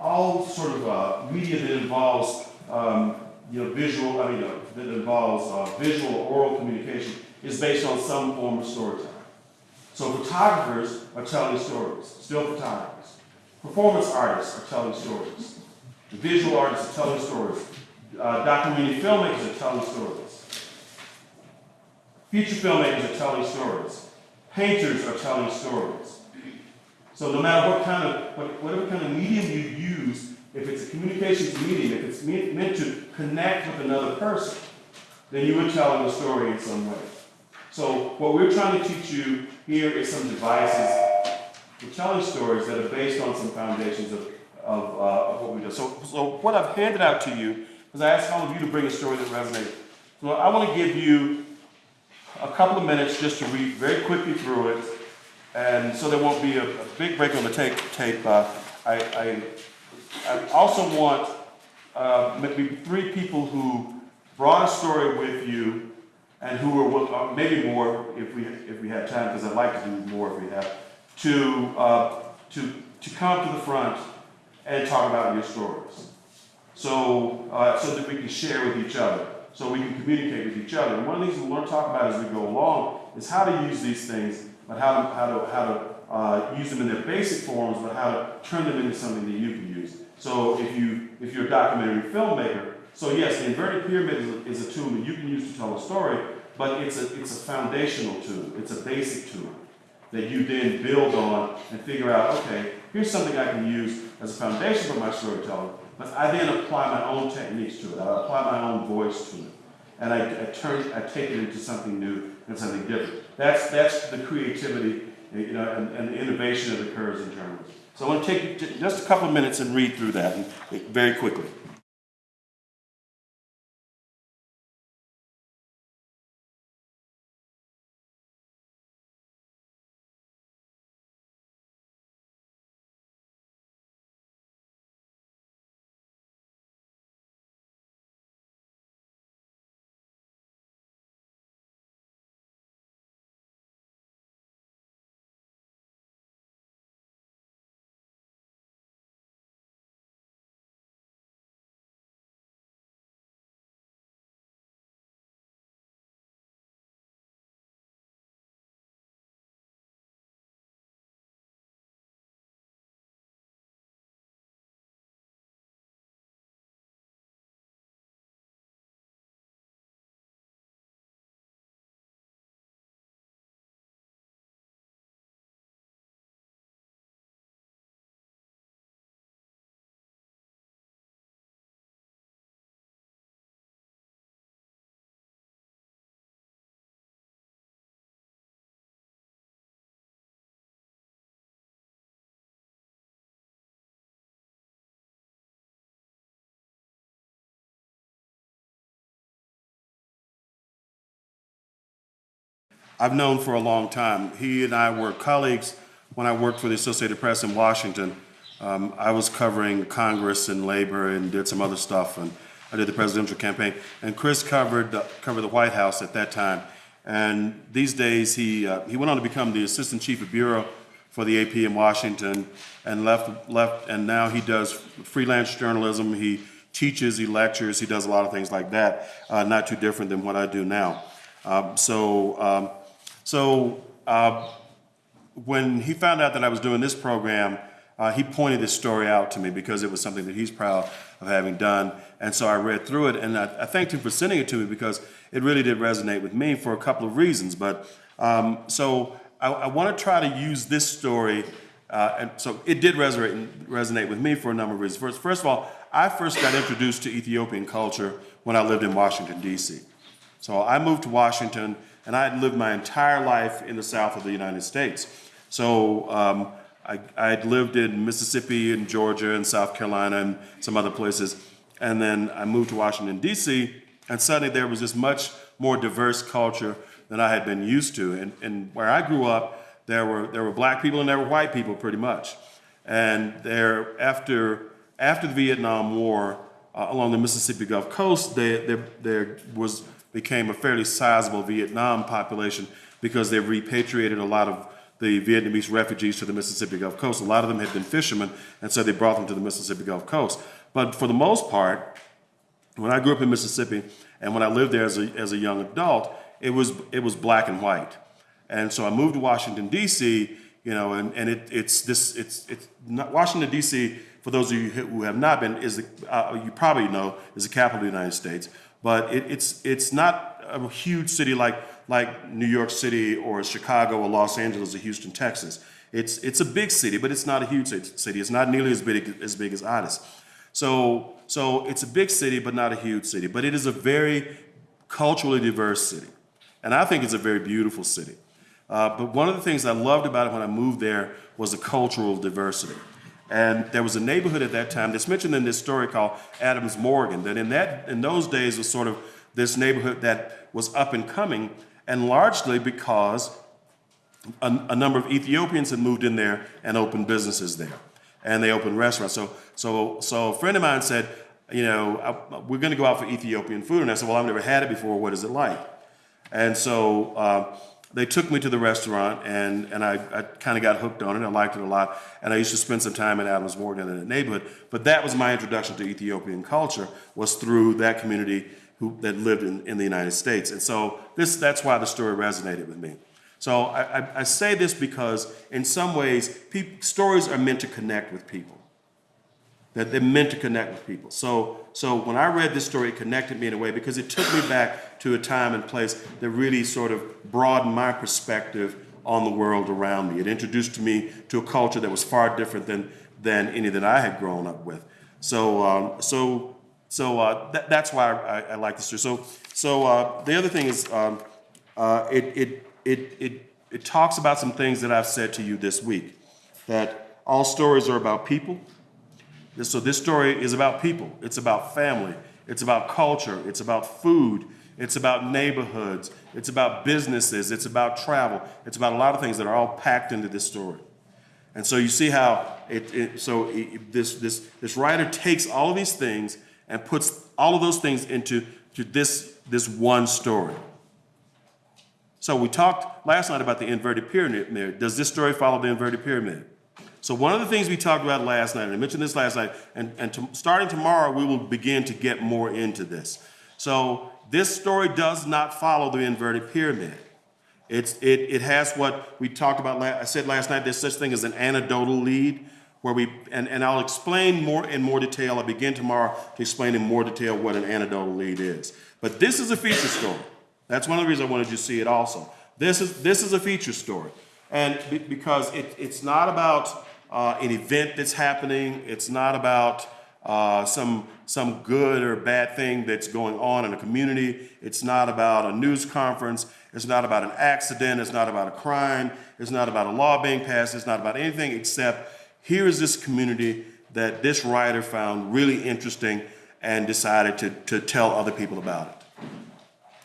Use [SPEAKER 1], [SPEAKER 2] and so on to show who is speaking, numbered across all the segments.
[SPEAKER 1] all sort of uh, media that involves um, you know visual, I mean uh, that involves uh, visual or oral communication is based on some form of storytelling. So photographers are telling stories, still photographers. Performance artists are telling stories. Visual artists are telling stories. Uh, documentary filmmakers are telling stories. Feature filmmakers are telling stories. Painters are telling stories. So no matter what kind of, what, whatever kind of medium you use, if it's a communications medium, if it's me- meant to connect with another person, then you are telling a story in some way. So what we're trying to teach you here is some devices for telling stories that are based on some foundations of, of, uh, of what we do. So, so what I've handed out to you is I asked all of you to bring a story that resonates. So I want to give you a couple of minutes just to read very quickly through it, and so there won't be a, a big break on the tape. tape uh, I, I, I also want uh, maybe three people who brought a story with you and who will- uh, maybe more if we if we have time, because I'd like to do more if we have, to uh, to to come to the front and talk about your stories. So uh, so that we can share with each other, so we can communicate with each other. And one of the things we want to talk about as we go along is how to use these things, but how to how to how to uh, use them in their basic forms, but how to turn them into something that you can use. So if you if you're a documentary filmmaker, so yes, the inverted pyramid is a, is a tool that you can use to tell a story, but it's a it's a foundational tool. It's a basic tool that you then build on and figure out. Okay, here's something I can use as a foundation for my storytelling, but I then apply my own techniques to it. I apply my own voice to it, and I, I turn I take it into something new and something different. That's that's the creativity, you know, and, and the innovation that occurs in journalism. So I want to take just a couple of minutes and read through that very quickly. I've known for a long time. He and I were colleagues when I worked for the Associated Press in Washington. Um, I was covering Congress and labor and did some other stuff, and I did the presidential campaign. And Chris covered the, covered the White House at that time. And these days, he uh, he went on to become the assistant chief of bureau for the AP in Washington, and left left. And now he does freelance journalism. He teaches, he lectures, he does a lot of things like that. Uh, not too different than what I do now. Um, so. Um, so uh, when he found out that I was doing this program, uh, he pointed this story out to me because it was something that he's proud of having done. And so I read through it, and I, I thanked him for sending it to me because it really did resonate with me for a couple of reasons. But um, so I, I want to try to use this story, uh, and so it did resonate, resonate with me for a number of reasons. First, first of all, I first got introduced to Ethiopian culture when I lived in Washington, D.C. So I moved to Washington, and I had lived my entire life in the south of the United States. So um, I, had lived in Mississippi and Georgia and South Carolina and some other places. And then I moved to Washington, D.C., and suddenly there was this much more diverse culture than I had been used to. And, and where I grew up, there were, there were black people and there were white people pretty much. And there, after, after the Vietnam War, uh, along the Mississippi Gulf Coast, there, there, there was became a fairly sizable Vietnam population because they repatriated a lot of the Vietnamese refugees to the Mississippi Gulf Coast. A lot of them had been fishermen, and so they brought them to the Mississippi Gulf Coast. But for the most part, when I grew up in Mississippi and when I lived there as a, as a young adult, it was, it was black and white. And so I moved to Washington, D.C., you know, and, and it, it's this, it's, it's not, Washington, D.C., for those of you who have not been, is the, uh, you probably know, is the capital of the United States. But it, it's, it's not a huge city like, like New York City or Chicago or Los Angeles or Houston, Texas. It's, it's a big city, but it's not a huge city. It's not nearly as big as, big as Addis. So, so it's a big city, but not a huge city. But it is a very culturally diverse city. And I think it's a very beautiful city. Uh, but one of the things I loved about it when I moved there was the cultural diversity. And there was a neighborhood at that time that's mentioned in this story called Adams Morgan, that in, that, in those days was sort of this neighborhood that was up and coming, and largely because a, a number of Ethiopians had moved in there and opened businesses there. And they opened restaurants. So, so, so a friend of mine said, you know, I, we're going to go out for Ethiopian food. And I said, well, I've never had it before. What is it like? And so uh, they took me to the restaurant, and, and I, I kind of got hooked on it. I liked it a lot. And I used to spend some time in Adams Morgan in the neighborhood. But that was my introduction to Ethiopian culture, was through that community who, that lived in, in the United States. And so this, that's why the story resonated with me. So I, I, I say this because in some ways, stories are meant to connect with people. That they're meant to connect with people. So, so when I read this story, it connected me in a way because it took me back to a time and place that really sort of broadened my perspective on the world around me. It introduced me to a culture that was far different than, than any that I had grown up with. So, um, so, so uh, th that's why I, I, like this story. So, so uh, the other thing is, um, uh, it, it, it, it, it talks about some things that I've said to you this week. That all stories are about people. So this story is about people. It's about family. It's about culture. It's about food. It's about neighborhoods. It's about businesses. It's about travel. It's about a lot of things that are all packed into this story. And so you see how it, it so it, this, this, this writer takes all of these things and puts all of those things into to this, this one story. So we talked last night about the inverted pyramid. Does this story follow the inverted pyramid? So one of the things we talked about last night, and I mentioned this last night, and, and to, starting tomorrow, we will begin to get more into this. So this story does not follow the inverted pyramid. It's, it, it has what we talked about, I said last night, there's such thing as an anecdotal lead, where we, and, and I'll explain more in more detail. I'll begin tomorrow to explain in more detail what an anecdotal lead is. But this is a feature story. That's one of the reasons I wanted you to see it also. This is, this is a feature story. And because it, it's not about uh, an event that's happening, it's not about uh, some, some good or bad thing that's going on in a community. It's not about a news conference. It's not about an accident. It's not about a crime. It's not about a law being passed. It's not about anything except here is this community that this writer found really interesting and decided to, to tell other people about it.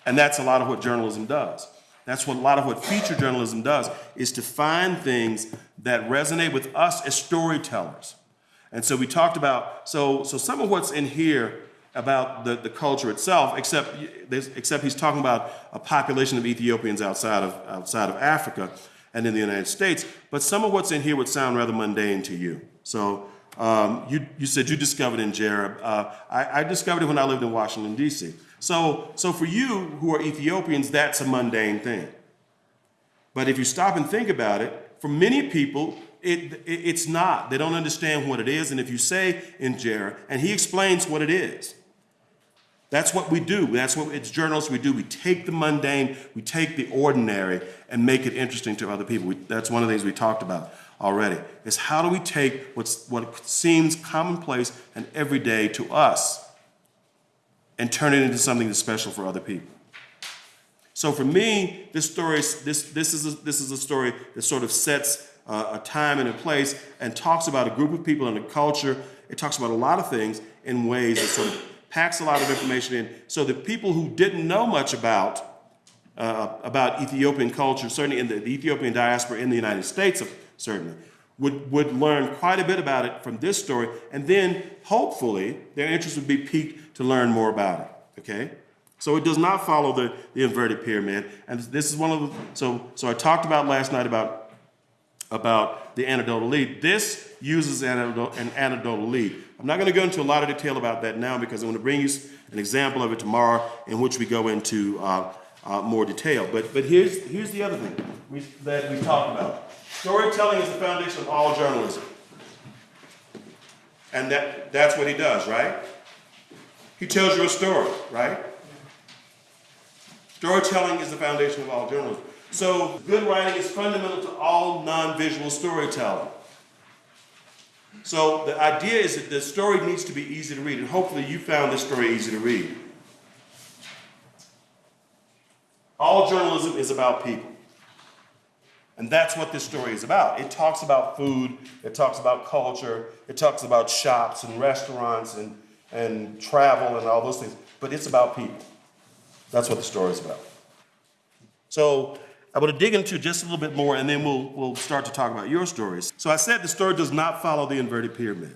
[SPEAKER 1] And that's a lot of what journalism does. That's what a lot of what feature journalism does, is to find things that resonate with us as storytellers. And so we talked about, so, so some of what's in here about the, the culture itself, except, except he's talking about a population of Ethiopians outside of, outside of Africa and in the United States, but some of what's in here would sound rather mundane to you. So um, you, you said you discovered injera. Uh, I, I discovered it when I lived in Washington, D.C. So, so for you who are Ethiopians, that's a mundane thing. But if you stop and think about it, for many people, it, it, it's not. They don't understand what it is. And if you say injera, and he explains what it is, that's what we do. That's what it's journalists we do. We take the mundane, we take the ordinary, and make it interesting to other people. We, that's one of the things we talked about already. Is how do we take what's what seems commonplace and everyday to us, and turn it into something that's special for other people. So for me, this story, this this is a, this is a story that sort of sets uh, a time and a place and talks about a group of people and a culture. It talks about a lot of things in ways that sort of packs a lot of information in so that people who didn't know much about uh, about Ethiopian culture, certainly in the, the, Ethiopian diaspora in the United States, certainly, would, would learn quite a bit about it from this story, and then hopefully their interest would be piqued to learn more about it, okay? So it does not follow the, the inverted pyramid, and this is one of the, so, so I talked about last night about about the anecdotal lead. This uses an anecdotal lead. I'm not going to go into a lot of detail about that now because I'm going to bring you an example of it tomorrow in which we go into uh, uh, more detail. But, but here's, here's the other thing we, that we talked about. Storytelling is the foundation of all journalism. And that, that's what he does, right? He tells you a story, right? Storytelling is the foundation of all journalism. So good writing is fundamental to all non-visual storytelling. So the idea is that the story needs to be easy to read, and hopefully you found this story easy to read. All journalism is about people. And that's what this story is about. It talks about food, it talks about culture, it talks about shops and restaurants and, and travel and all those things, but it's about people. That's what the story is about. So I want to dig into just a little bit more and then we'll, we'll start to talk about your stories. So I said the story does not follow the inverted pyramid,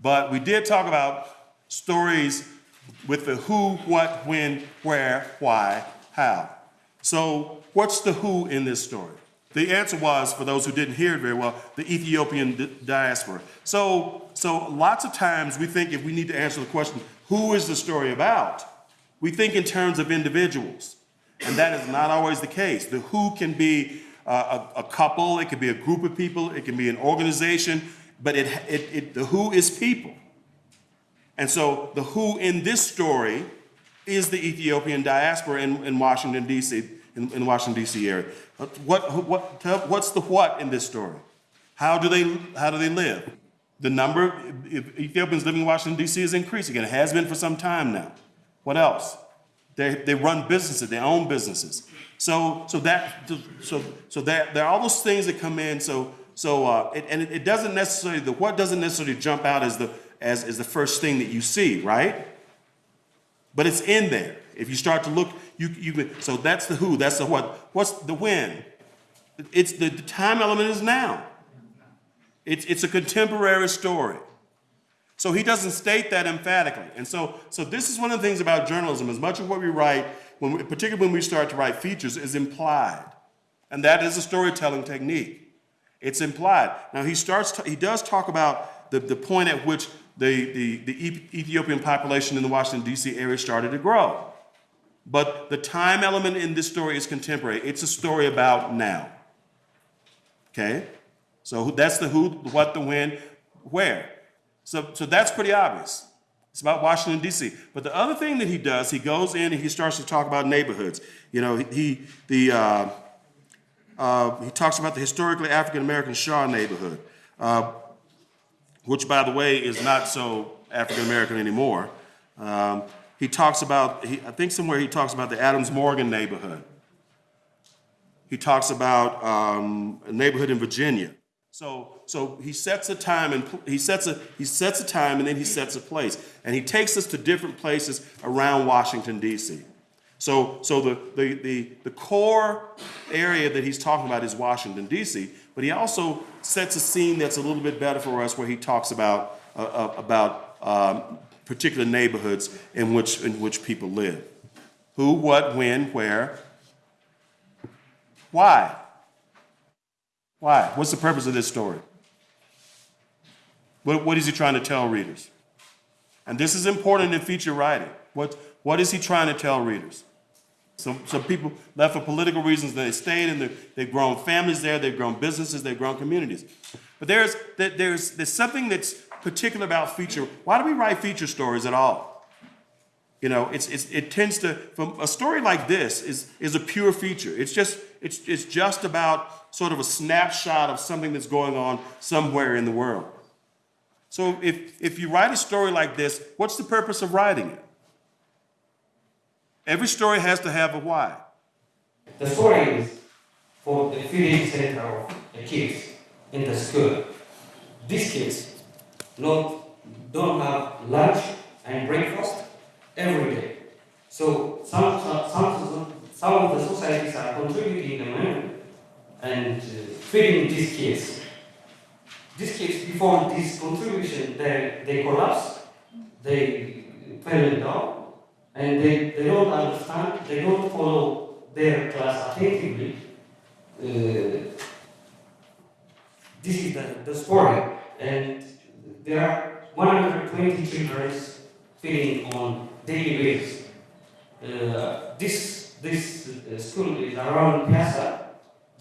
[SPEAKER 1] but we did talk about stories with the who, what, when, where, why, how. So what's the who in this story? The answer was, for those who didn't hear it very well, the Ethiopian di- diaspora. So, so lots of times we think if we need to answer the question, who is the story about? We think in terms of individuals. And that is not always the case. The who can be uh, a, a couple, it can be a group of people, it can be an organization, but it, it, it, the who is people. And so the who in this story is the Ethiopian diaspora in, in Washington, D.C., in, in Washington, D.C. area. What, what, what's the what in this story? How do they, how do they live? The number of Ethiopians living in Washington, D.C. is increasing, and it has been for some time now. What else? They, they run businesses, they own businesses. So, so that, so, so that, there are all those things that come in. So, so, uh, it, and it, it doesn't necessarily, the what doesn't necessarily jump out as the, as, as the first thing that you see, right? But it's in there. If you start to look, you, you, so that's the who, that's the what. What's the when? It's the, the time element is now. It's, it's a contemporary story. So he doesn't state that emphatically. And so, so this is one of the things about journalism. As much of what we write, when we, particularly when we start to write features, is implied. And that is a storytelling technique. It's implied. Now he starts, he does talk about the, the point at which the, the, the Ethiopian population in the Washington, D.C. area started to grow. But the time element in this story is contemporary. It's a story about now. Okay? So that's the who, what, the when, where. So, so that's pretty obvious. It's about Washington, D.C. But the other thing that he does, he goes in and he starts to talk about neighborhoods. You know, he, the, uh, uh, he talks about the historically African American Shaw neighborhood, uh, which, by the way, is not so African American anymore. Um, he talks about, he, I think somewhere he talks about the Adams Morgan neighborhood. He talks about um, a neighborhood in Virginia. So, so he sets a time and he sets a he sets a time and then he sets a place, and he takes us to different places around Washington D.C. So, so the, the, the, the core area that he's talking about is Washington D.C., but he also sets a scene that's a little bit better for us, where he talks about uh, uh, about um, particular neighborhoods in which, in which people live. Who, what, when, where. Why? Why? What's the purpose of this story? What, what is he trying to tell readers? And this is important in feature writing. What, what is he trying to tell readers? Some, some people left for political reasons, they stayed and they've grown families there, they've grown businesses, they've grown communities. But there's, that there's, there's something that's particular about feature. Why do we write feature stories at all? You know, it's, it's, it tends to, from a story like this is, is a pure feature. It's just, it's, it's just about sort of a snapshot of something that's going on somewhere in the world. So if, if you write a story like this, what's the purpose of writing it? Every story has to have a why.
[SPEAKER 2] The story is for the feeding center of the kids in the school. These kids not, don't have lunch and breakfast every day. So some, some, some of the societies are contributing the money and uh, feeding these kids. These kids, before this contribution, they, they collapse, they fell down, and they, they don't understand, they don't follow their class attentively. Uh, this is the, the story, and there are 120 children feeding on daily basis. Uh, this this uh, school is around Piazza.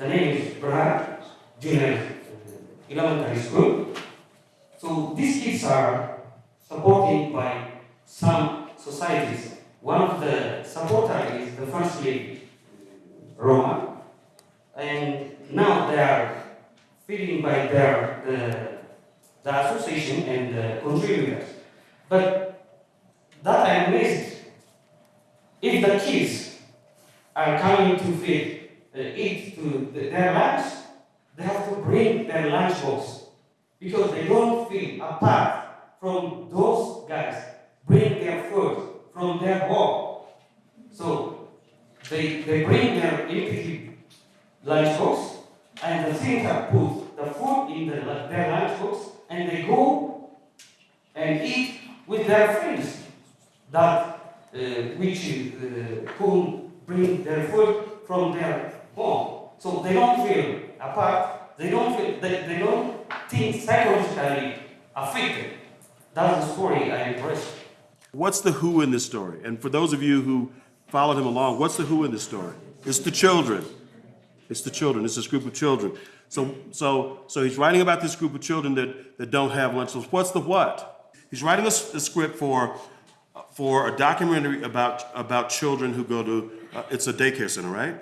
[SPEAKER 2] The name is Bernard Junior Elementary School. So these kids are supported by some societies. One of the supporters is the First Lady, Roman, and now they are feeding by their the, the association and the contributors. But that I am. If the kids are coming to feed, uh, eat to the, their lunch, they have to bring their lunch box because they don't feel apart from those guys. Bring their food from their home. So they, they bring their empty lunch box and the thinker put the food in the, their lunch box and they go and eat with their friends that uh, which uh, who bring their food from their So they don't feel apart. They don't feel they, they don't think psychologically affected. That's the story I impressed.
[SPEAKER 1] What's the who in this story? And for those of you who followed him along, what's the who in this story? It's the children. It's the children. It's this group of children. So, so, so he's writing about this group of children that, that don't have lunch. What's the what? He's writing a, a script for, for a documentary about, about children who go to, uh, it's a daycare center, right?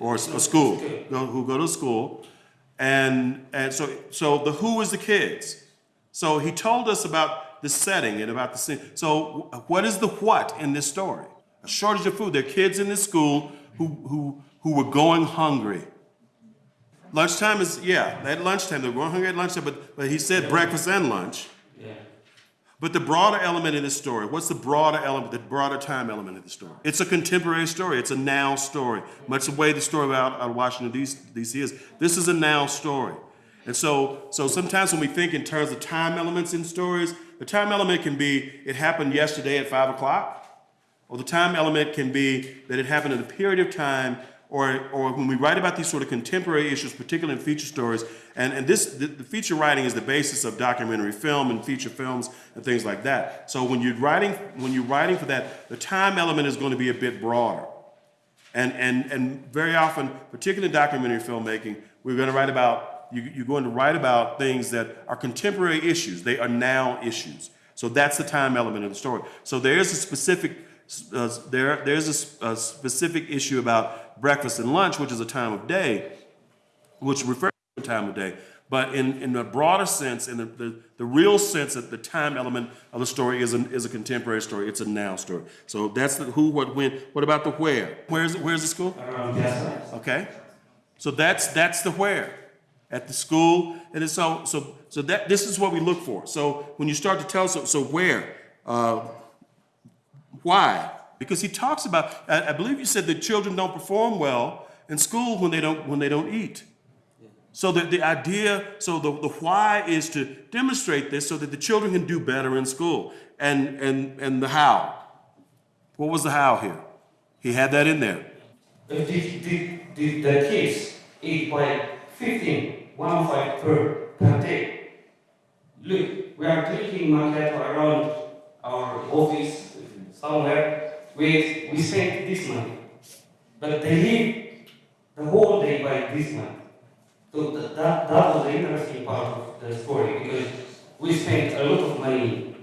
[SPEAKER 1] Or a school, go, who go to school. And, and so, so the who is the kids. So he told us about the setting and about the scene. So what is the what in this story? A shortage of food. There are kids in this school who, who, who were going hungry. Lunchtime is, yeah, at lunchtime, they're going hungry at lunchtime, but, but he said breakfast and lunch.
[SPEAKER 2] Yeah.
[SPEAKER 1] But the broader element in this story, what's the broader element, the broader time element of the story? It's a contemporary story. It's a now story. Much the way the story about Washington D.C. is. This is a now story. And so, so sometimes when we think in terms of time elements in stories, the time element can be it happened yesterday at five o'clock, or the time element can be that it happened in a period of time, or, or when we write about these sort of contemporary issues, particularly in feature stories, and, and this, the, the feature writing is the basis of documentary film and feature films and things like that. So when you're writing, when you're writing for that, the time element is going to be a bit broader. And, and, and very often, particularly in documentary filmmaking, we're going to write about, you, you're going to write about things that are contemporary issues. They are now issues. So that's the time element of the story. So there is a specific, uh, there, there's a a, specific issue about breakfast and lunch, which is a time of day, which refers to a time of day. But in, in a broader sense, in the, the, the real sense that the time element of the story is a, is a contemporary story. It's a now story. So that's the who, what, when. What about the where? Where's, where's the school?
[SPEAKER 2] Piazza.
[SPEAKER 1] Okay, so that's that's the where at the school, and so so so that this is what we look for. So when you start to tell so so where, uh, why? Because he talks about. I, I believe you said that children don't perform well in school when they don't when they don't eat. So the, the idea, so the, the why is to demonstrate this so that the children can do better in school. And and and the how. What was the how here? He had that in there.
[SPEAKER 2] If the, the, the, kids eat by 15, one five per, per day. Look, we are drinking macchiato around our office somewhere. We, we spend this money. But they live the whole day by this money. So th- that, that was the interesting part of the story because we spent a lot of money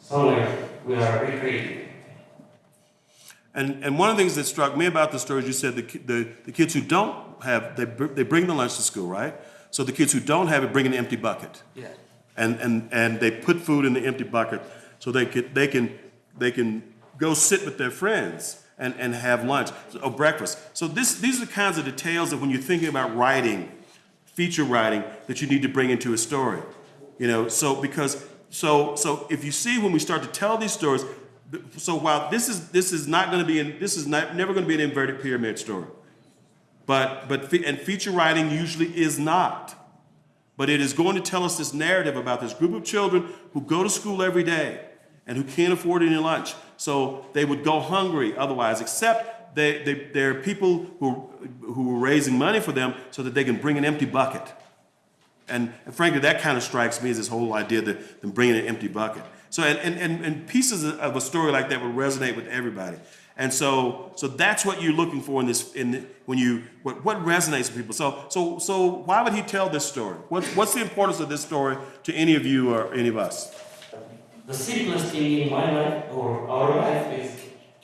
[SPEAKER 2] somewhere we are recreating.
[SPEAKER 1] And, and one of the things that struck me about the story is you said the, the, the kids who don't have, they, they bring the lunch to school, right? So the kids who don't have it bring an empty bucket.
[SPEAKER 2] Yeah.
[SPEAKER 1] And, and, and they put food in the empty bucket so they, could, they, can, they can go sit with their friends and, and have lunch or breakfast. So this, these are the kinds of details that when you're thinking about writing, feature writing, that you need to bring into a story. You know, so because, so, so if you see when we start to tell these stories, so while this is, this is not going to be, in, this is not, never going to be an inverted pyramid story. But, but, and feature writing usually is not. But it is going to tell us this narrative about this group of children who go to school every day and who can't afford any lunch. So they would go hungry otherwise, except they, they, there are people who, who are raising money for them so that they can bring an empty bucket. And frankly, that kind of strikes me as this whole idea that them bringing an empty bucket. So, and, and, and, and pieces of a story like that would resonate with everybody. And so, so that's what you're looking for in this, in the, when you, what, what resonates with people. So, so, so why would he tell this story? What's, what's the importance of this story to any of you or any of us?
[SPEAKER 2] The simplest thing in my life or our life is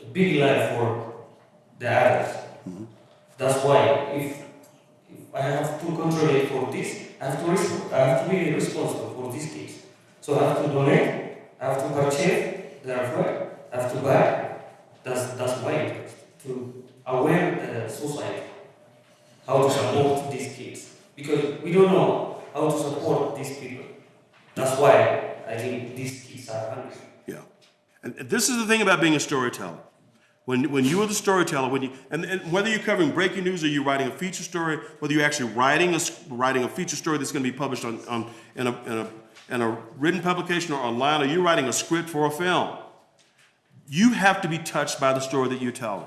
[SPEAKER 2] a big life for the others. Mm-hmm. That's why if, if I have to contribute for this, I have to I have to be responsible for these kids. So I have to donate, I have to purchase their food, I have to buy. That's that's interest to aware the society how to support these kids because we don't know how to support these people. That's why I think these kids are hungry.
[SPEAKER 1] Yeah. And this is the thing about being a storyteller. When, when you are the storyteller, when you, and, and whether you're covering breaking news or you're writing a feature story, whether you're actually writing a, writing a feature story that's going to be published on, on, in, a, in, a, in a written publication or online, or you're writing a script for a film, you have to be touched by the story that you're telling.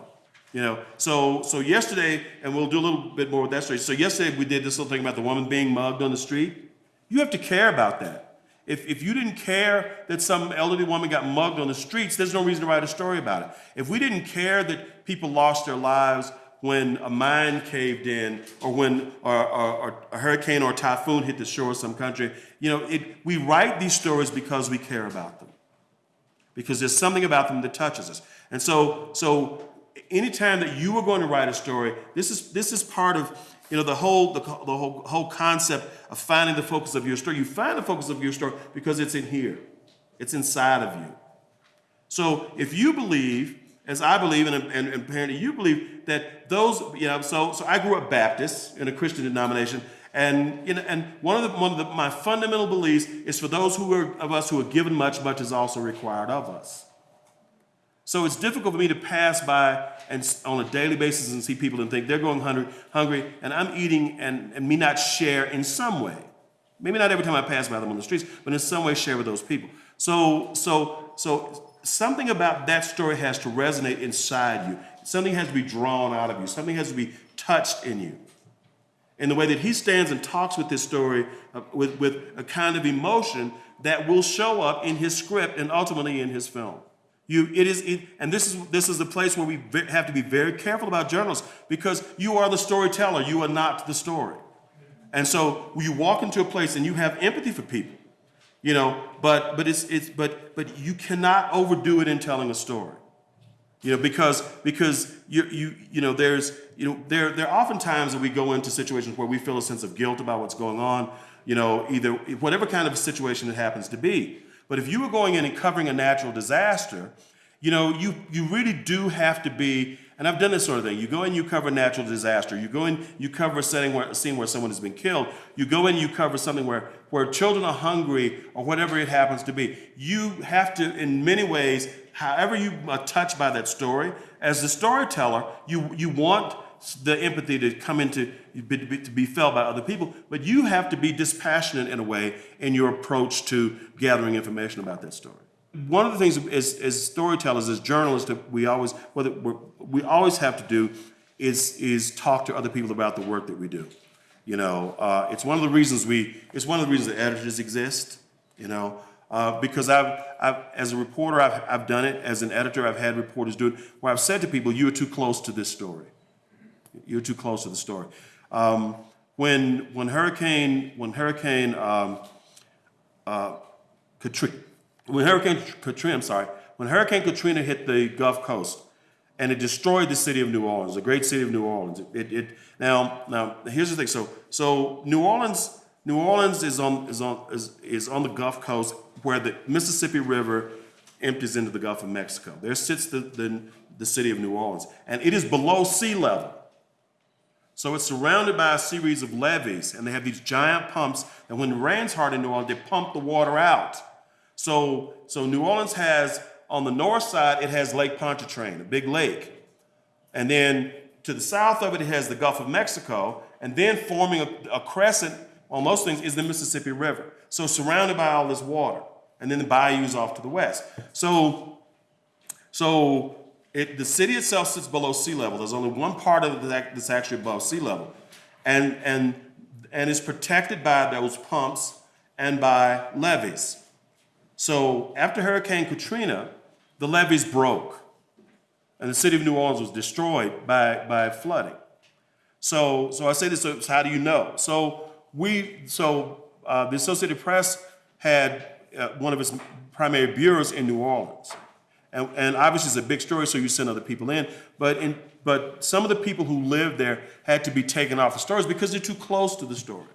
[SPEAKER 1] You know, so so yesterday, and we'll do a little bit more with that story. So yesterday we did this little thing about the woman being mugged on the street. You have to care about that. If, if you didn't care that some elderly woman got mugged on the streets, there's no reason to write a story about it. If we didn't care that people lost their lives when a mine caved in or when a hurricane or a typhoon hit the shore of some country, you know, it, we write these stories because we care about them because there's something about them that touches us. And so, so anytime that you are going to write a story, this is this is part of you know the whole the, the whole whole concept of finding the focus of your story. You find the focus of your story because it's in here, it's inside of you. So if you believe, as I believe, and, and, and apparently you believe that those, you know, so so I grew up Baptist in a Christian denomination, and you know, and one of the one of the, my fundamental beliefs is for those who are of us who are given much, much is also required of us. So it's difficult for me to pass by and on a daily basis and see people and think they're going hungry, hungry, and I'm eating and, and me not share in some way. Maybe not every time I pass by them on the streets, but in some way share with those people. So, so, so something about that story has to resonate inside you. Something has to be drawn out of you. Something has to be touched in you. And the way that he stands and talks with this story uh, with, with a kind of emotion that will show up in his script and ultimately in his film. You, it is, it, and this is this is the place where we have to be very careful about journalists because you are the storyteller, you are not the story. And so you walk into a place and you have empathy for people, you know, but but it's it's but but you cannot overdo it in telling a story. You know, because because you you you know there's you know there there are often times that we go into situations where we feel a sense of guilt about what's going on, you know, either whatever kind of situation it happens to be. But if you were going in and covering a natural disaster, you know, you you really do have to be and I've done this sort of thing. You go in, you cover a natural disaster. You go in, you cover a setting where a scene where someone has been killed. You go in, you cover something where where children are hungry or whatever it happens to be. You have to, in many ways, however you are touched by that story, as the storyteller, you you want the empathy to come into to be felt by other people, but you have to be dispassionate in a way in your approach to gathering information about that story. One of the things as, as storytellers, as journalists, that we always whether we always have to do is is talk to other people about the work that we do. You know, uh, it's one of the reasons we it's one of the reasons that editors exist. You know, uh, because I've, I've as a reporter I've, I've done it as an editor I've had reporters do it where I've said to people you are too close to this story you're too close to the story. Um, when when Hurricane when Hurricane um, uh, Katrina when Hurricane Katrina I'm sorry when Hurricane Katrina hit the Gulf Coast and it destroyed the city of New Orleans, the great city of New Orleans. It, it now now here's the thing. So so New Orleans New Orleans is on is on is, is on the Gulf Coast where the Mississippi River empties into the Gulf of Mexico. There sits the, the, the city of New Orleans, and it is below sea level. So it's surrounded by a series of levees, and they have these giant pumps. And when the rains hard in New Orleans, they pump the water out. So, so New Orleans has on the north side, it has Lake Pontchartrain, a big lake, and then to the south of it, it has the Gulf of Mexico, and then forming a, a crescent on those things is the Mississippi River. So surrounded by all this water, and then the bayous off to the west. So, so it, the city itself sits below sea level. There's only one part of it that- that's actually above sea level, and and and is protected by those pumps and by levees. So after Hurricane Katrina, the levees broke, and the city of New Orleans was destroyed by, by flooding. So, so I say this, so how do you know? So we, so uh, the Associated Press had uh, one of its primary bureaus in New Orleans. And, and obviously it's a big story, so you send other people in. But in, but some of the people who lived there had to be taken off the stories because they're too close to the story.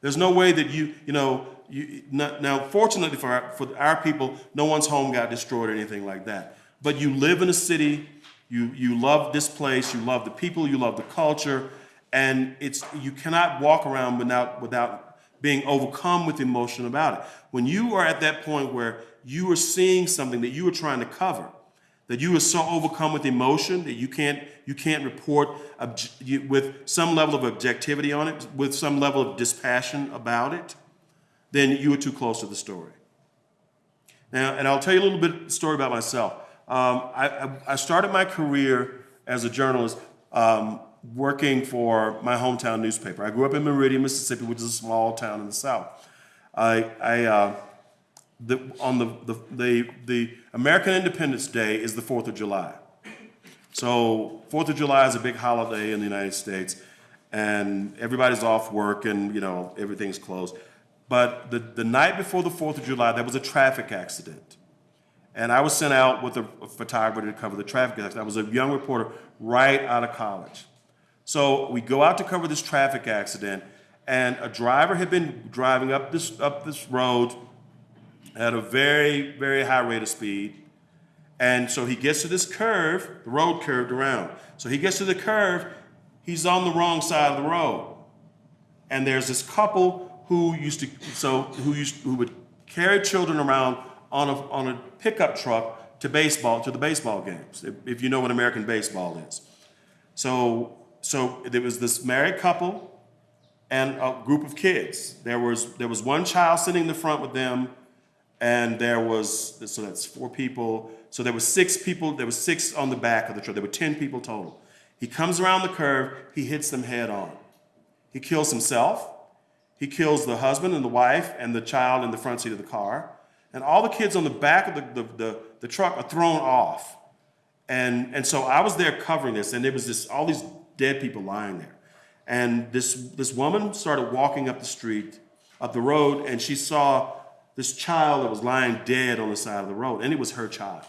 [SPEAKER 1] There's no way that you, you know, you, now, now fortunately for our, for our people, no one's home got destroyed or anything like that. But you live in a city, you, you love this place, you love the people, you love the culture, and it's, you cannot walk around without, without being overcome with emotion about it. When you are at that point where you are seeing something that you are trying to cover, that you are so overcome with emotion that you can't you can't report with some level of objectivity on it, with some level of dispassion about it, then you are too close to the story. Now, and I'll tell you a little bit story about myself. Um, I, I, I started my career as a journalist um, working for my hometown newspaper. I grew up in Meridian, Mississippi, which is a small town in the South. I, I uh, the, on the, the, the, the American Independence Day is the 4th of July. So 4th of July is a big holiday in the United States, and everybody's off work and, you know, everything's closed. But the, the night before the 4th of July, there was a traffic accident. And I was sent out with a, a photographer to cover the traffic accident. I was a young reporter right out of college. So we go out to cover this traffic accident, and a driver had been driving up this, up this road at a very, very high rate of speed. And so he gets to this curve, the road curved around. So he gets to the curve, he's on the wrong side of the road. And there's this couple who used to, so who used, who would carry children around on a, on a pickup truck to baseball, to the baseball games, if, if you know what American baseball is. So, so there was this married couple and a group of kids. There was, there was one child sitting in the front with them, and there was, so that's four people. So there were six people, there was six on the back of the truck. There were 10 people total. He comes around the curve, he hits them head on. He kills himself, he kills the husband and the wife and the child in the front seat of the car. And all the kids on the back of the, the, the, the truck are thrown off. And, and so I was there covering this, and there was this, all these dead people lying there. And this, this woman started walking up the street, up the road, and she saw this child that was lying dead on the side of the road, and it was her child.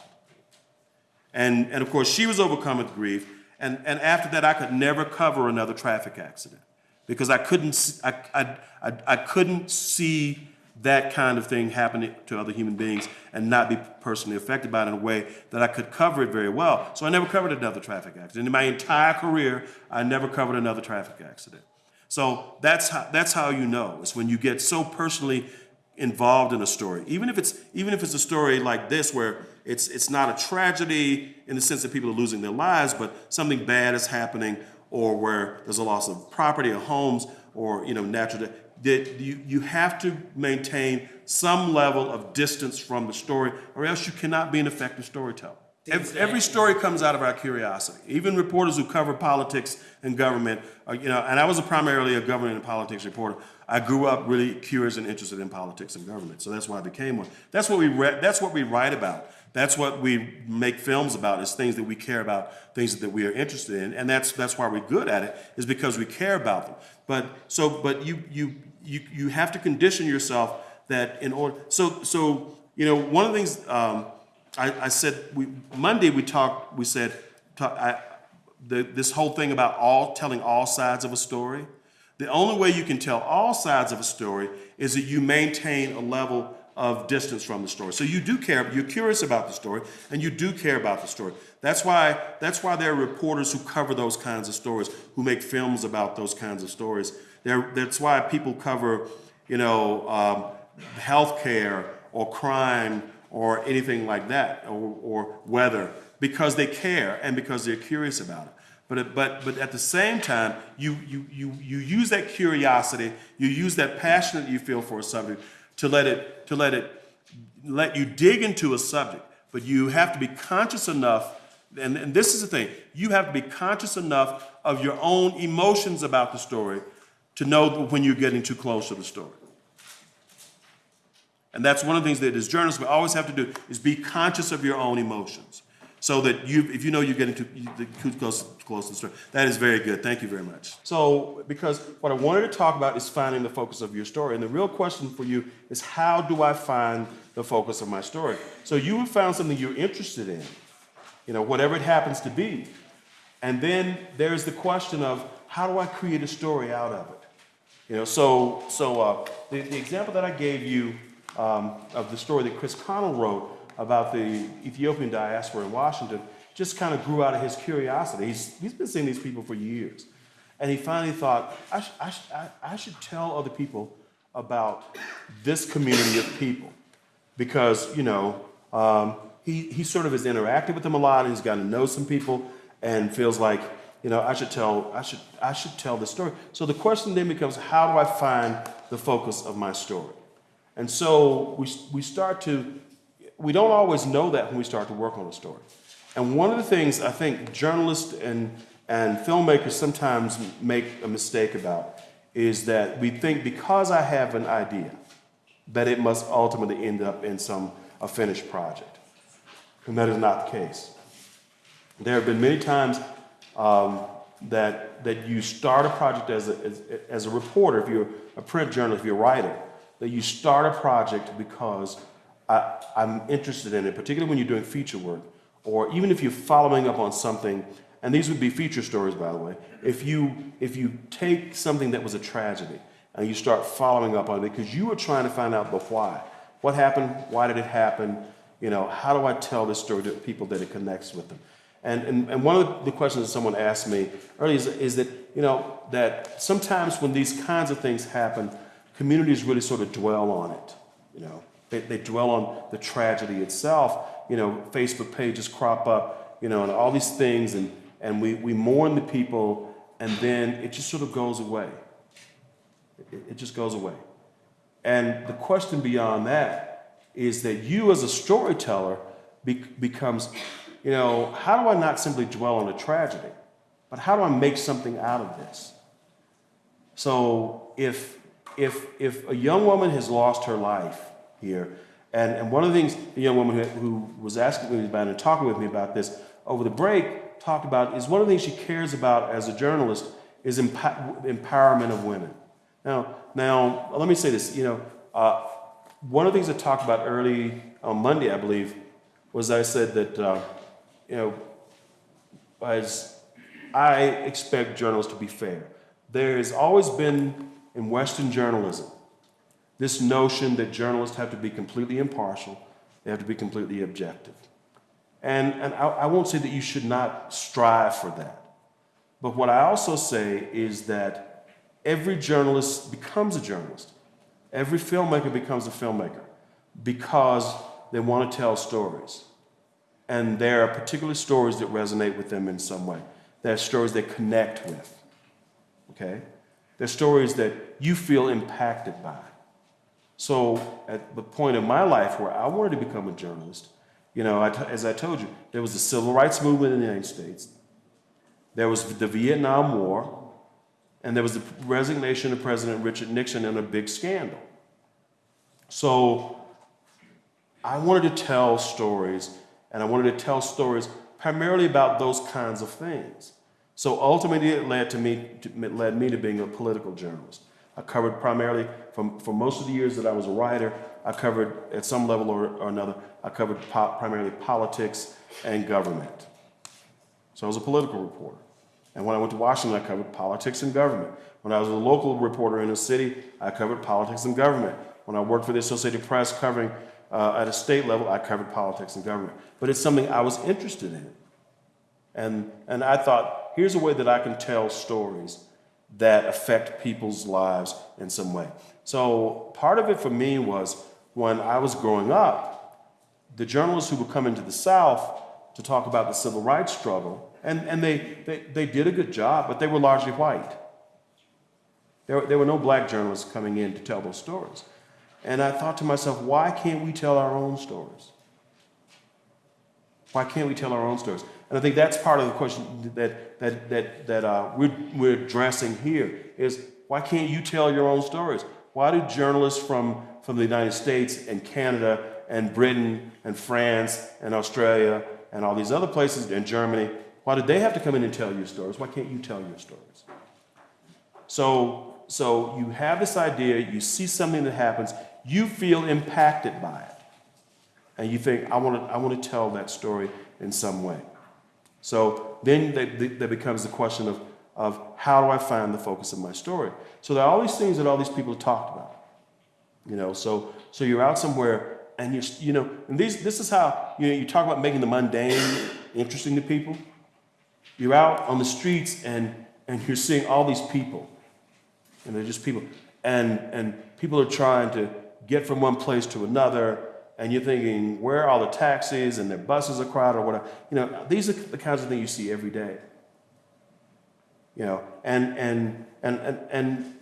[SPEAKER 1] And, and of course, she was overcome with grief. And, and after that, I could never cover another traffic accident because I couldn't, s- I, I, I, I couldn't see that kind of thing happening to other human beings and not be personally affected by it in a way that I could cover it very well. So I never covered another traffic accident. In my entire career, I never covered another traffic accident. So that's how, that's how you know. It's when you get so personally involved in a story. Even if it's even if it's a story like this where it's it's not a tragedy in the sense that people are losing their lives, but something bad is happening or where there's a loss of property or homes or you know natural that you, you have to maintain some level of distance from the story or else you cannot be an effective storyteller. Every, every story comes out of our curiosity. Even reporters who cover politics and government, are, you know, and I was a primarily a government and politics reporter. I grew up really curious and interested in politics and government, so that's why I became one. That's what we re- that's what we write about. That's what we make films about. Is things that we care about, things that we are interested in, and that's that's why we're good at it. Is because we care about them. But so, but you you you you have to condition yourself that in order. So so you know one of the things. Um, I, I said we Monday we talked. We said talk, I, the, this whole thing about all telling all sides of a story. The only way you can tell all sides of a story is that you maintain a level of distance from the story. So you do care. You're curious about the story, and you do care about the story. That's why. That's why there are reporters who cover those kinds of stories, who make films about those kinds of stories. There, that's why people cover, you know, um, healthcare or crime or anything like that, or, or weather, because they care and because they're curious about it. But, but, but at the same time, you, you, you, you use that curiosity, you use that passion that you feel for a subject to let it, to let it, let you dig into a subject. But you have to be conscious enough, and, and this is the thing, you have to be conscious enough of your own emotions about the story to know when you're getting too close to the story. And that's one of the things that as journalists we always have to do is be conscious of your own emotions. So that you, if you know you're getting too, too close, close to the story. That is very good. Thank you very much. So, because what I wanted to talk about is finding the focus of your story. And the real question for you is how do I find the focus of my story? So you have found something you're interested in, you know, whatever it happens to be. And then there's the question of how do I create a story out of it? You know, so so uh, the, the example that I gave you um, of the story that Chris Connell wrote about the Ethiopian diaspora in Washington just kind of grew out of his curiosity. He's, he's been seeing these people for years. And he finally thought, I, sh- I, sh- I, should tell other people about this community of people because, you know, um, he, he sort of has interacted with them a lot and he's gotten to know some people and feels like, you know, I should tell, I should, I should tell this story. So the question then becomes, how do I find the focus of my story? And so we, we start to, we don't always know that when we start to work on a story. And one of the things I think journalists and, and filmmakers sometimes make a mistake about is that we think because I have an idea, that it must ultimately end up in some a finished project. And that is not the case. There have been many times um, that, that you start a project as a, as, as a reporter, if you're a print journalist, if you're a writer, that you start a project because I, I'm interested in it, particularly when you're doing feature work, or even if you're following up on something, and these would be feature stories, by the way. If you if you take something that was a tragedy and you start following up on it because you were trying to find out the why, what happened, why did it happen, you know, how do I tell this story to people that it connects with them? And, and, and one of the questions that someone asked me earlier is, is that, you know, that sometimes when these kinds of things happen, communities really sort of dwell on it, you know. They, they dwell on the tragedy itself. You know, Facebook pages crop up, you know, and all these things, and, and we, we mourn the people, and then it just sort of goes away. It, it just goes away. And the question beyond that is that you, as a storyteller, be, becomes, you know, how do I not simply dwell on a tragedy, but how do I make something out of this? So if if if a young woman has lost her life here, and, and one of the things the young woman who, who was asking me about and talking with me about this over the break talked about is one of the things she cares about as a journalist is empo- empowerment of women. Now, now let me say this. You know, uh, one of the things I talked about early on Monday, I believe, was I said that uh, you know, as I expect journalists to be fair. There has always been in Western journalism this notion that journalists have to be completely impartial, they have to be completely objective. And, and I, I won't say that you should not strive for that. But what I also say is that every journalist becomes a journalist. Every filmmaker becomes a filmmaker because they want to tell stories. And there are particular stories that resonate with them in some way. There are stories they connect with. Okay? They're stories that you feel impacted by. So, at the point in my life where I wanted to become a journalist, you know, as I told you, there was the civil rights movement in the United States, there was the Vietnam War, and there was the resignation of President Richard Nixon and a big scandal. So, I wanted to tell stories, and I wanted to tell stories primarily about those kinds of things. So ultimately, it led to me to, it led me to being a political journalist. I covered primarily from for most of the years that I was a writer. I covered at some level or, or another. I covered po- primarily politics and government. So I was a political reporter. And when I went to Washington, I covered politics and government. When I was a local reporter in a city, I covered politics and government. When I worked for the Associated Press covering uh, at a state level, I covered politics and government. But it's something I was interested in. And, and I thought, here's a way that I can tell stories that affect people's lives in some way. So part of it for me was when I was growing up, the journalists who would come into the South to talk about the civil rights struggle, and, and they, they, they did a good job, but they were largely white. There, there were no black journalists coming in to tell those stories. And I thought to myself, why can't we tell our own stories? Why can't we tell our own stories? And I think that's part of the question that, that, that, that uh, we're, we're addressing here is Why can't you tell your own stories? Why do journalists from, from the United States and Canada and Britain and France and Australia and all these other places and Germany, why did they have to come in and tell your stories? Why can't you tell your stories? So, so you have this idea, you see something that happens, you feel impacted by it. And you think, I want to, I want to tell that story in some way. So then that, becomes the question of, of how do I find the focus of my story? So there are all these things that all these people talked about. You know, so so you're out somewhere and you're you know, and these this is how you know you talk about making the mundane interesting to people. You're out on the streets and and you're seeing all these people. And they're just people. And and people are trying to get from one place to another and you're thinking, where are the taxis and their buses are crowded or whatever. You know, these are the kinds of things you see every day. You know, and and and and, and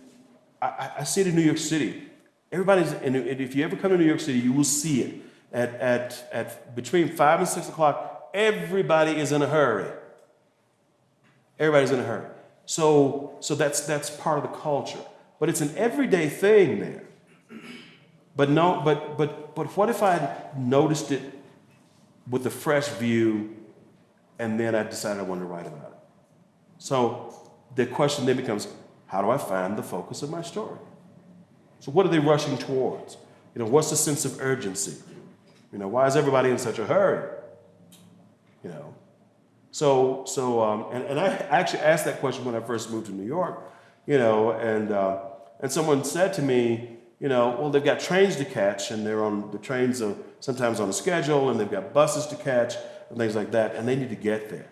[SPEAKER 1] I, I see it in New York City. Everybody's, and if you ever come to New York City, you will see it. At, at, at between five and six o'clock, everybody is in a hurry. Everybody's in a hurry. So, so that's, that's part of the culture. But it's an everyday thing there. But no, but but but what if I noticed it with a fresh view and then I decided I wanted to write about it? So the question then becomes, how do I find the focus of my story? So what are they rushing towards? You know, what's the sense of urgency? You know, why is everybody in such a hurry? You know. So so um, and, and I actually asked that question when I first moved to New York, you know, and uh, and someone said to me, you know, well, they've got trains to catch, and they're on the trains are sometimes on a schedule, and they've got buses to catch, and things like that, and they need to get there.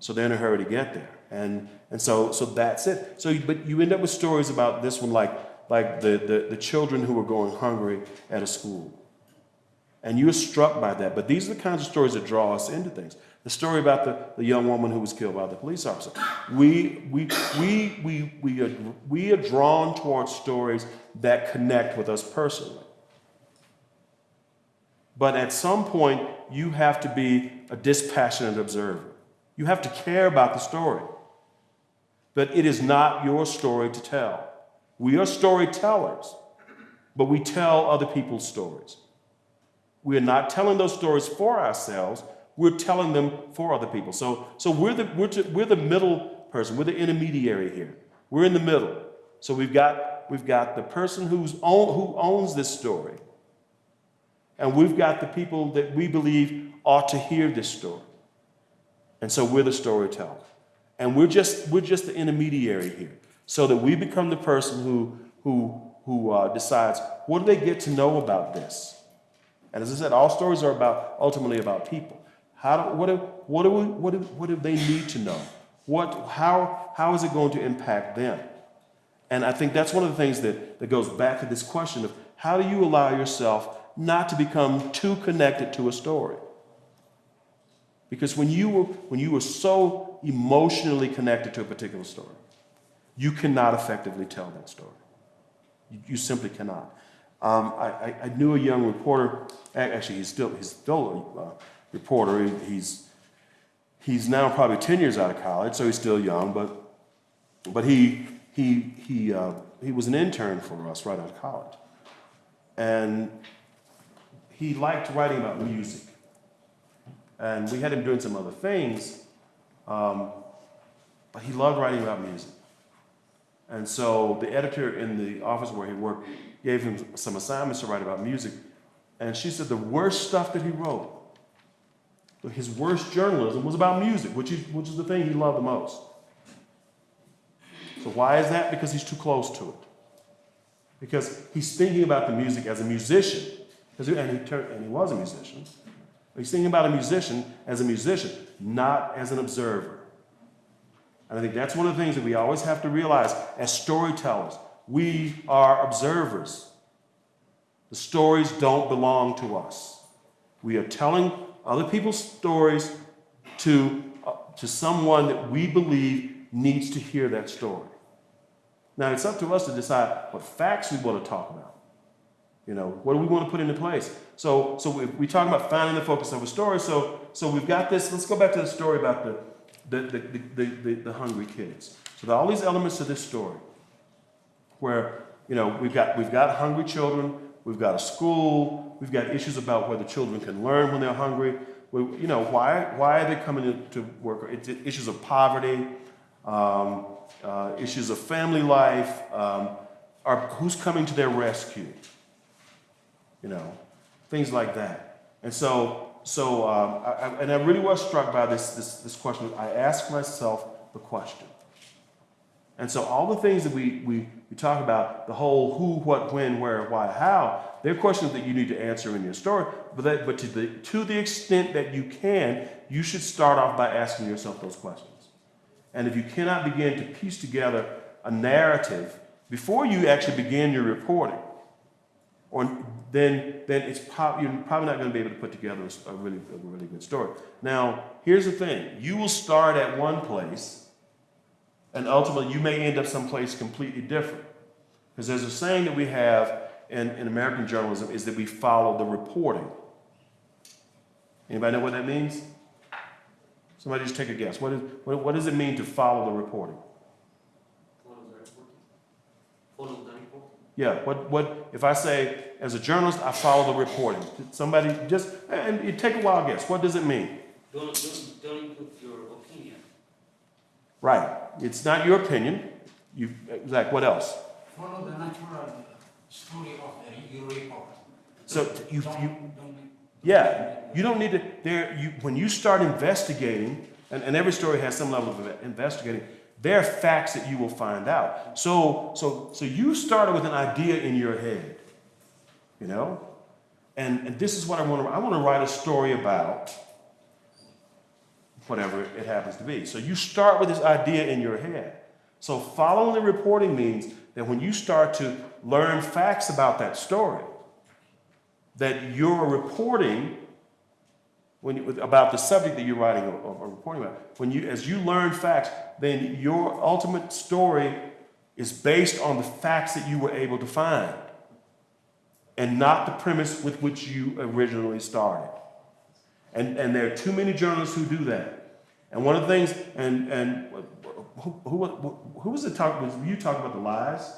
[SPEAKER 1] So they're in a hurry to get there, and and so so that's it. So, but you end up with stories about this one, like like the the, the children who were going hungry at a school, and you're struck by that. But these are the kinds of stories that draw us into things. The story about the, the young woman who was killed by the police officer. We, we, we, we, we, are, we are drawn towards stories that connect with us personally. But at some point, you have to be a dispassionate observer. You have to care about the story. But it is not your story to tell. We are storytellers, but we tell other people's stories. We are not telling those stories for ourselves, we're telling them for other people. So, so we're, the, we're, to, we're the middle person, we're the intermediary here. We're in the middle. So we've got, we've got the person who's own, who owns this story, and we've got the people that we believe ought to hear this story. And so we're the storyteller. And we're just, we're just the intermediary here, so that we become the person who, who, who uh, decides what do they get to know about this. And as I said, all stories are about ultimately about people. How do, what, do, what, do we, what, do, what do they need to know? What, how, how is it going to impact them? And I think that's one of the things that, that goes back to this question of how do you allow yourself not to become too connected to a story? Because when you were, when you were so emotionally connected to a particular story, you cannot effectively tell that story. You, you simply cannot. Um, I, I, knew a young reporter, actually, he's still, he's still uh, reporter. He's, he's now probably 10 years out of college, so he's still young, but, but he, he, he, uh, he was an intern for us right out of college. And he liked writing about music. And we had him doing some other things, um, but he loved writing about music. And so the editor in the office where he worked gave him some assignments to write about music. And she said the worst stuff that he wrote his worst journalism was about music, which is, which is the thing he loved the most. So, why is that? Because he's too close to it. Because he's thinking about the music as a musician, and he, turned, and he was a musician. He's thinking about a musician as a musician, not as an observer. And I think that's one of the things that we always have to realize as storytellers. We are observers. The stories don't belong to us. We are telling other people's stories to, uh, to someone that we believe needs to hear that story. Now, it's up to us to decide what facts we want to talk about. You know, what do we want to put into place? So, so we, we talk about finding the focus of a story. So, so we've got this. Let's go back to the story about the, the, the, the, the, the hungry kids. So there are all these elements to this story. Where, you know, we've got, we've got hungry children, we've got a school, we've got issues about whether children can learn when they're hungry. We, you know, why, why are they coming to, work? It's issues of poverty, um, uh, issues of family life, um, are, who's coming to their rescue? You know, things like that. And so, so, um, I, I, and I really was struck by this, this, this question. I asked myself the question. And so all the things that we, we, we talk about, the whole who, what, when, where, why, how, they're questions that you need to answer in your story. But, that, but to, the, to the extent that you can, you should start off by asking yourself those questions. And if you cannot begin to piece together a narrative before you actually begin your reporting, or then, then it's you're probably not going to be able to put together a, a really, a really good story. Now, here's the thing you will start at one place, and ultimately you may end up someplace completely different. Because there's a saying that we have in, in American journalism is that we follow the reporting. Anybody know what that means? Somebody just take a guess. What, is, what, what does it mean to follow the reporting?
[SPEAKER 2] Follow the report. Follow the report.
[SPEAKER 1] Yeah, what, what, if I say, as a journalist, I follow the reporting. Somebody just, and you take a wild guess. What does it mean?
[SPEAKER 2] Don't, don't, don't include your opinion.
[SPEAKER 1] Right. It's not your opinion. You, Zach, what else?
[SPEAKER 3] Follow the natural story of the your report.
[SPEAKER 1] So you,
[SPEAKER 3] Don't-
[SPEAKER 1] you,
[SPEAKER 3] don't-
[SPEAKER 1] yeah, you don't need to, there, you, when you start investigating, and, and every story has some level of investigating, there are facts that you will find out. So, so, so you started with an idea in your head, you know? And, and this is what I want to, I want to write a story about whatever it happens to be. So you start with this idea in your head. So following the reporting means that when you start to learn facts about that story, that you're reporting when about the subject that you're writing or, or reporting about. When you, as you learn facts, then your ultimate story is based on the facts that you were able to find, and not the premise with which you originally started. And, and there are too many journalists who do that. And one of the things, and, and who, who, who, was it talk, was you talking about the lies?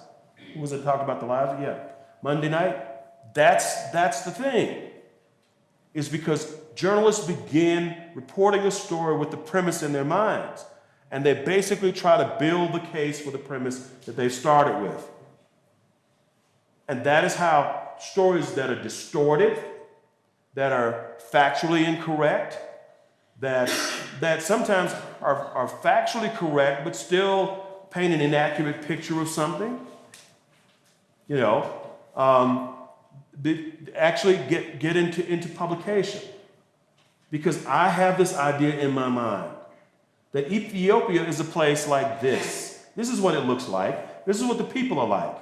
[SPEAKER 1] Who was it talking about the lies? Yeah. Monday night? That's, that's the thing. Is because journalists begin reporting a story with the premise in their minds. And they basically try to build the case for the premise that they started with. And that is how stories that are distorted, that are factually incorrect, that, that sometimes are, are factually correct but still paint an inaccurate picture of something, you know, um, actually get, get into, into publication. Because I have this idea in my mind that Ethiopia is a place like this. This is what it looks like. This is what the people are like.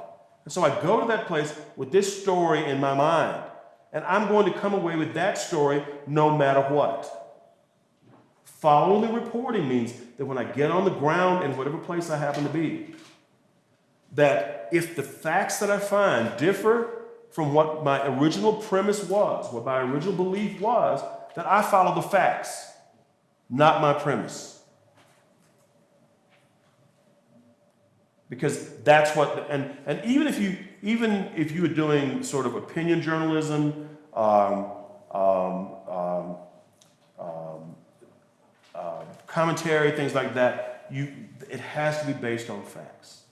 [SPEAKER 1] And so I go to that place with this story in my mind. And I'm going to come away with that story no matter what. Following the reporting means that when I get on the ground in whatever place I happen to be, that if the facts that I find differ from what my original premise was, what my original belief was, that I follow the facts, not my premise. Because that's what, and, and even if you, even if you were doing sort of opinion journalism, um, um, um, um, uh, commentary, things like that, you, it has to be based on facts.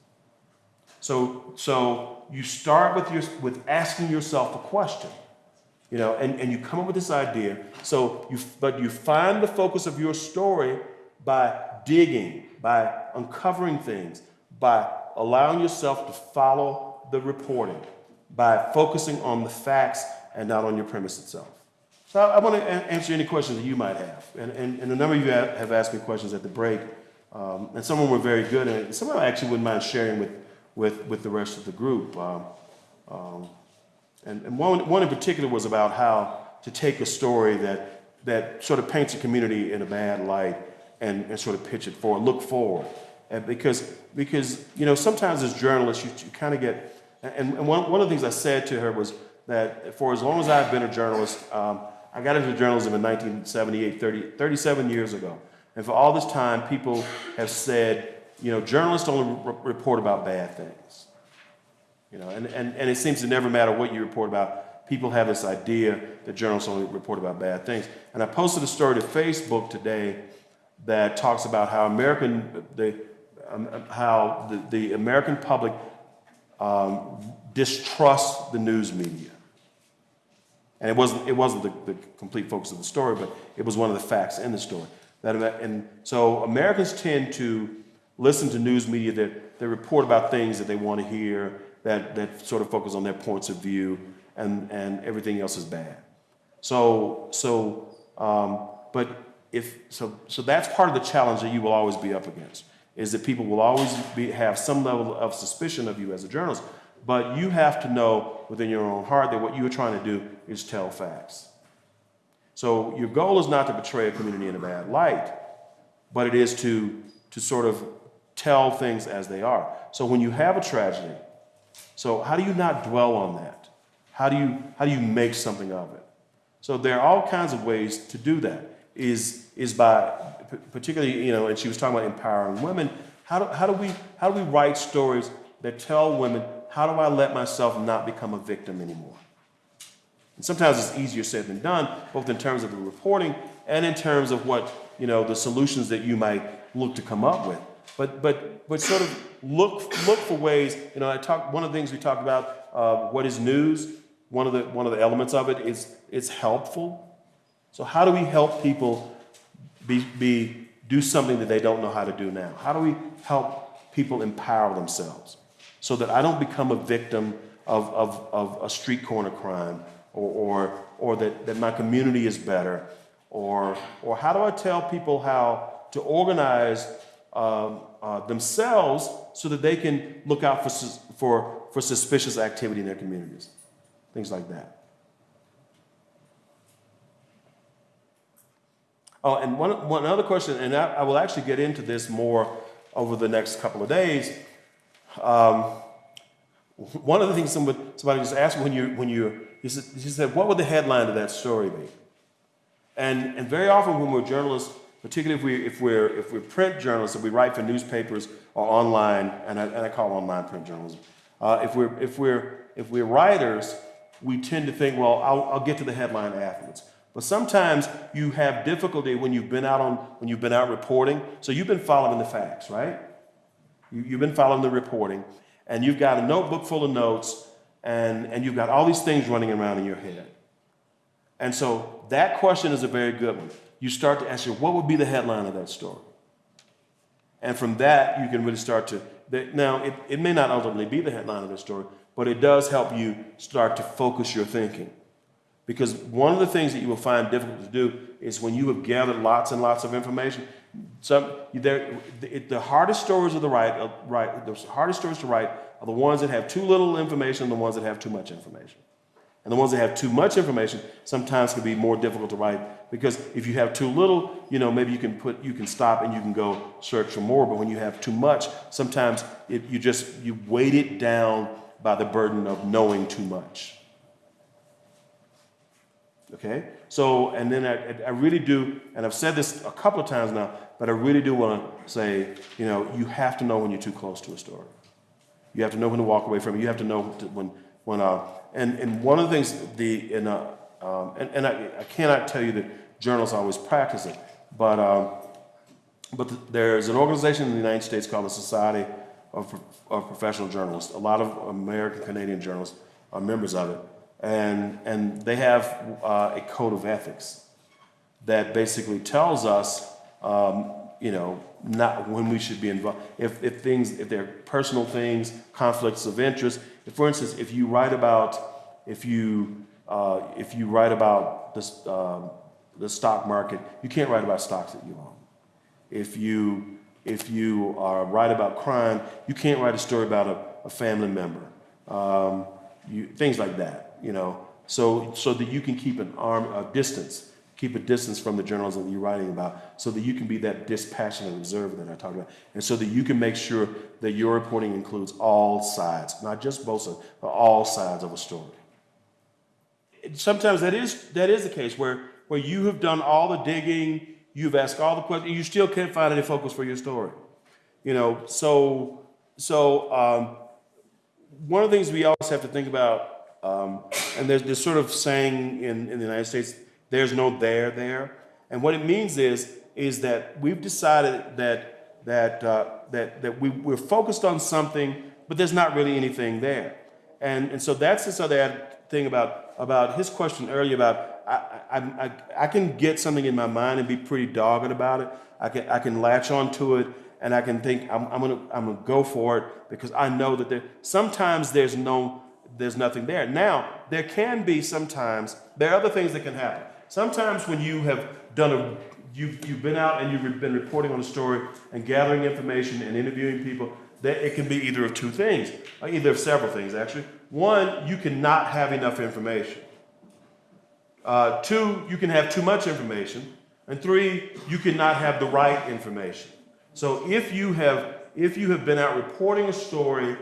[SPEAKER 1] So, so you start with, your, with asking yourself a question, you know, and, and you come up with this idea. So you, but you find the focus of your story by digging, by uncovering things, by allowing yourself to follow the reporting, by focusing on the facts and not on your premise itself. So I, I want to answer any questions that you might have. And, and, and a number of you have, have asked me questions at the break, um, and some of them were very good, and some of them I actually wouldn't mind sharing with, with, with the rest of the group. Um, um, and and one, one in particular was about how to take a story that, that sort of paints a community in a bad light and, and sort of pitch it forward, look forward. And because, because, you know, sometimes as journalists, you, you kind of get, and, and one, one of the things I said to her was that for as long as I've been a journalist, um, I got into journalism in 1978, 30, 37 years ago. And for all this time, people have said, you know, journalists only re- report about bad things. You know, and, and, and it seems to never matter what you report about, people have this idea that journalists only report about bad things. And I posted a story to Facebook today that talks about how American, the, um, how the, the American public um, distrusts the news media. And it wasn't, it wasn't the, the complete focus of the story, but it was one of the facts in the story. That, and so Americans tend to listen to news media that, that report about things that they want to hear, that, that sort of focus on their points of view, and, and everything else is bad. So, so um, but if, so, so that's part of the challenge that you will always be up against, is that people will always be, have some level of suspicion of you as a journalist, but you have to know within your own heart that what you are trying to do is tell facts. So your goal is not to portray a community in a bad light, but it is to, to sort of tell things as they are. So when you have a tragedy, so how do you not dwell on that? How do you, how do you make something of it? So there are all kinds of ways to do that. Is, is by, particularly, you know, and she was talking about empowering women. How do, how do we, how do we write stories that tell women, how do I let myself not become a victim anymore? And sometimes it's easier said than done, both in terms of the reporting and in terms of what, you know, the solutions that you might look to come up with. But, but, but sort of look, look for ways, you know, I talked, one of the things we talked about, uh, what is news? One of the, one of the elements of it is, it's helpful. So how do we help people be, be, do something that they don't know how to do now? How do we help people empower themselves so that I don't become a victim of, of, of a street corner crime or, or, or that, that my community is better? Or, or how do I tell people how to organize um, uh, themselves so that they can look out for, for, for suspicious activity in their communities? Things like that. Oh, and one, one other question, and I, I will actually get into this more over the next couple of days. Um, one of the things somebody, somebody just asked me when you, when you, he said, he said, what would the headline of that story be? And, and very often when we're journalists, particularly if, we, if, we're, if we're print journalists, if we write for newspapers or online, and I, and I call online print journalism, uh, if, we're, if, we're, if we're writers, we tend to think, well, I'll, I'll get to the headline afterwards. But sometimes you have difficulty when you've been out on when you've been out reporting. So you've been following the facts, right? You, you've been following the reporting, and you've got a notebook full of notes, and, and you've got all these things running around in your head. And so that question is a very good one. You start to ask yourself, what would be the headline of that story? And from that, you can really start to. Now, it, it may not ultimately be the headline of the story, but it does help you start to focus your thinking. Because one of the things that you will find difficult to do is when you have gathered lots and lots of information, some, the, the hardest stories of the write, uh, write, the hardest stories to write are the ones that have too little information and the ones that have too much information. And the ones that have too much information sometimes can be more difficult to write because if you have too little, you know, maybe you can put, you can stop and you can go search for more. But when you have too much, sometimes it, you just, you weight it down by the burden of knowing too much. Okay? So, and then I, I really do, and I've said this a couple of times now, but I really do want to say, you know, you have to know when you're too close to a story. You have to know when to walk away from it. You have to know when, when, uh, and, and one of the things, the, in, uh, um, and, and I, I cannot tell you that journalists always practice it, but, um, but th- there's an organization in the United States called the Society of, of Professional Journalists. A lot of American Canadian journalists are members of it. And, and they have uh, a code of ethics that basically tells us, um, you know, not when we should be involved. If, if things, if they're personal things, conflicts of interest. If, for instance, if you write about, if you, uh, if you write about this, um, the stock market, you can't write about stocks that you own. If you, if you are write about crime, you can't write a story about a, a family member. Um, you, things like that, you know, so, so that you can keep an arm, a distance, keep a distance from the journalism that you're writing about, so that you can be that dispassionate observer that I talked about, and so that you can make sure that your reporting includes all sides, not just both sides, but all sides of a story. Sometimes that is, that is the case where, where you have done all the digging, you've asked all the questions, you still can't find any focus for your story. You know, so, so, um, one of the things we always have to think about, um, and there's this sort of saying in, in the United States, there's no there there. And what it means is, is that we've decided that, that, uh, that, that we, we're focused on something, but there's not really anything there. And, and so that's this other thing about, about his question earlier about I, I, I, I can get something in my mind and be pretty dogged about it. I can, I can latch onto it and I can think I'm, I'm, gonna, I'm gonna go for it because I know that there, sometimes there's no, there's nothing there. Now, there can be sometimes, there are other things that can happen. Sometimes when you have done a, you've, you've been out and you've been reporting on a story and gathering information and interviewing people, that it can be either of two things, either of several things actually. One, you cannot have enough information. Uh, two, you can have too much information. And three, you cannot have the right information. So if you have if you have been out reporting a story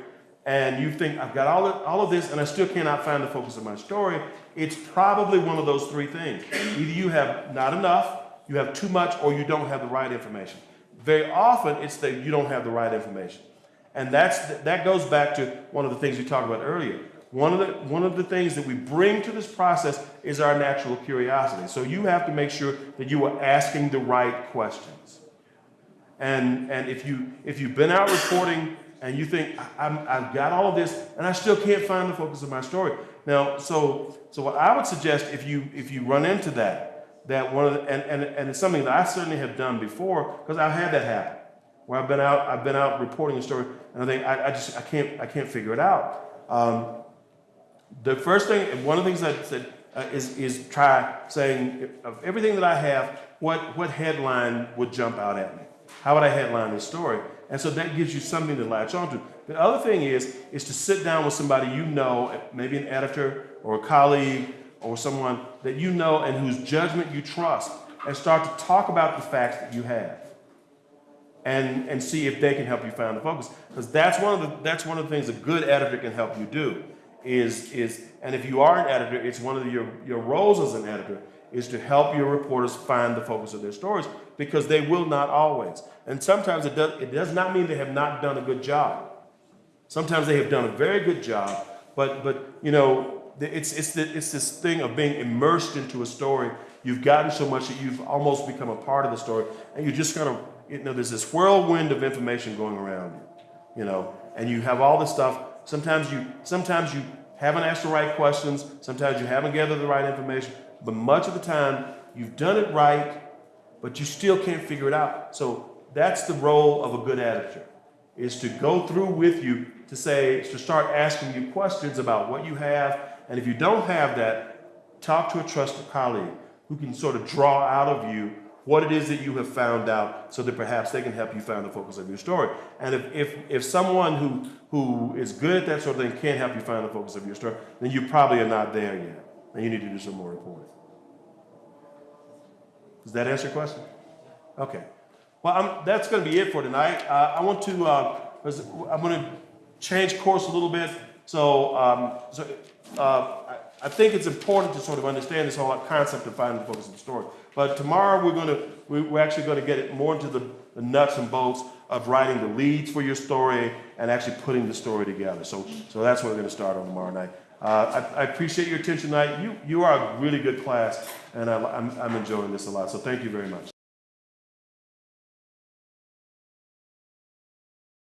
[SPEAKER 1] and you think I've got all of, all of this and I still cannot find the focus of my story, it's probably one of those three things. Either you have not enough, you have too much, or you don't have the right information. Very often it's that you don't have the right information. And that's that goes back to one of the things we talked about earlier. One of the one of the things that we bring to this process is our natural curiosity. So you have to make sure that you are asking the right questions. And and if you if you've been out reporting and you think "I- I've got all of this and I still can't find the focus of my story. Now, so so what I would suggest if you if you run into that that one of the, and, and and it's something that I certainly have done before because I've had that happen where I've been out I've been out reporting a story and I think I, I just I can't I can't figure it out. Um, the first thing, and one of the things that, that uh, is, is try saying of everything that I have, what, what headline would jump out at me? How would I headline this story? And so that gives you something to latch onto. The other thing is, is to sit down with somebody you know, maybe an editor or a colleague or someone that you know and whose judgment you trust, and start to talk about the facts that you have and, and see if they can help you find the focus. Because that's one of the that's one of the things a good editor can help you do. Is is and if you are an editor, it's one of the, your your roles as an editor is to help your reporters find the focus of their stories because they will not always. And sometimes it does it does not mean they have not done a good job. Sometimes they have done a very good job, but but you know it's it's the, it's this thing of being immersed into a story. You've gotten so much that you've almost become a part of the story, and you just kind of you know there's this whirlwind of information going around you, you know, and you have all this stuff. Sometimes you sometimes you haven't asked the right questions. Sometimes you haven't gathered the right information. But much of the time you've done it right, but you still can't figure it out. So that's the role of a good editor is to go through with you to say, to start asking you questions about what you have. And if you don't have that, talk to a trusted colleague who can sort of draw out of you what it is that you have found out so that perhaps they can help you find the focus of your story. And if, if, if someone who, who is good at that sort of thing can't help you find the focus of your story, then you probably are not there yet. And you need to do some more reporting. Does that answer your question? Okay. Well, I'm, that's going to be it for tonight. Uh, I want to, uh, I'm going to change course a little bit. So, um, so uh, I, think it's important to sort of understand this whole concept of finding the focus of the story. But tomorrow we're going to, we- we're actually going to get it more into the, the nuts and bolts of writing the leads for your story and actually putting the story together. So, so that's what we're going to start on tomorrow night. Uh, I, I appreciate your attention tonight. You, you are a really good class, and I, I'm, I'm enjoying this a lot. So thank you very much.